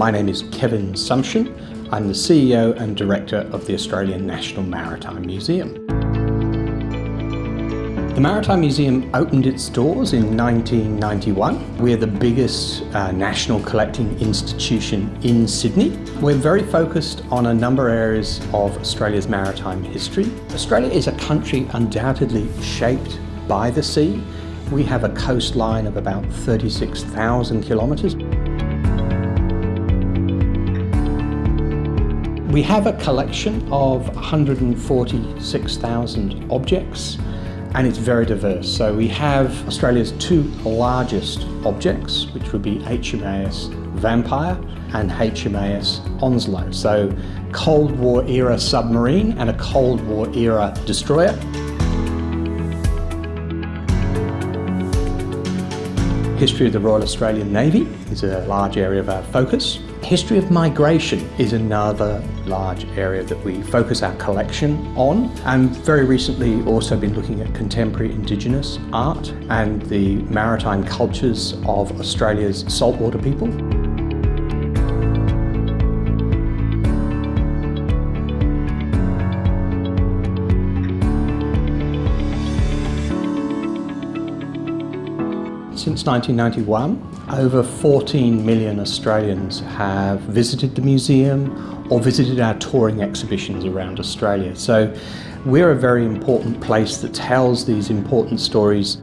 My name is Kevin Sumption. I'm the CEO and Director of the Australian National Maritime Museum. The Maritime Museum opened its doors in 1991. We're the biggest uh, national collecting institution in Sydney. We're very focused on a number of areas of Australia's maritime history. Australia is a country undoubtedly shaped by the sea. We have a coastline of about 36,000 kilometres. We have a collection of 146,000 objects and it's very diverse. So we have Australia's two largest objects, which would be HMAS Vampire and HMAS Onslow. So Cold War era submarine and a Cold War era destroyer. History of the Royal Australian Navy is a large area of our focus. History of migration is another large area that we focus our collection on and very recently also been looking at contemporary Indigenous art and the maritime cultures of Australia's saltwater people. Since 1991, over 14 million Australians have visited the museum or visited our touring exhibitions around Australia. So we're a very important place that tells these important stories.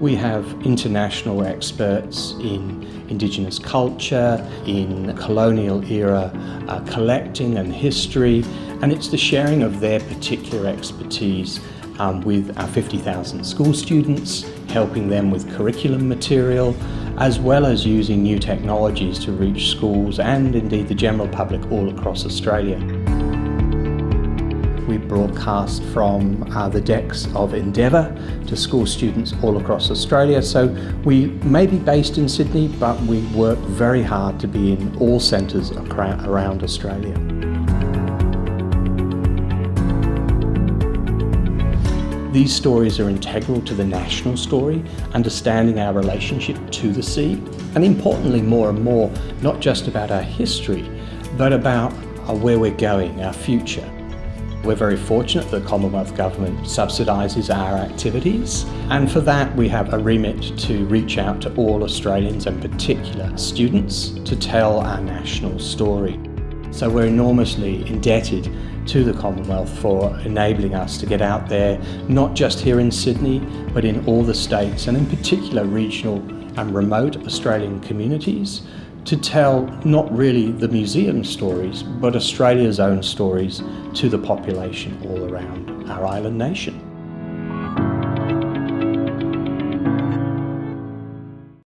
We have international experts in Indigenous culture, in colonial era uh, collecting and history, and it's the sharing of their particular expertise um, with our 50,000 school students, helping them with curriculum material, as well as using new technologies to reach schools and indeed the general public all across Australia. We broadcast from uh, the decks of Endeavour to school students all across Australia. So we may be based in Sydney, but we work very hard to be in all centres around Australia. These stories are integral to the national story, understanding our relationship to the sea, and importantly more and more, not just about our history, but about uh, where we're going, our future. We're very fortunate that the Commonwealth Government subsidises our activities and for that we have a remit to reach out to all Australians and particular students to tell our national story. So we're enormously indebted to the Commonwealth for enabling us to get out there, not just here in Sydney, but in all the states and in particular regional and remote Australian communities to tell not really the museum stories, but Australia's own stories to the population all around our island nation.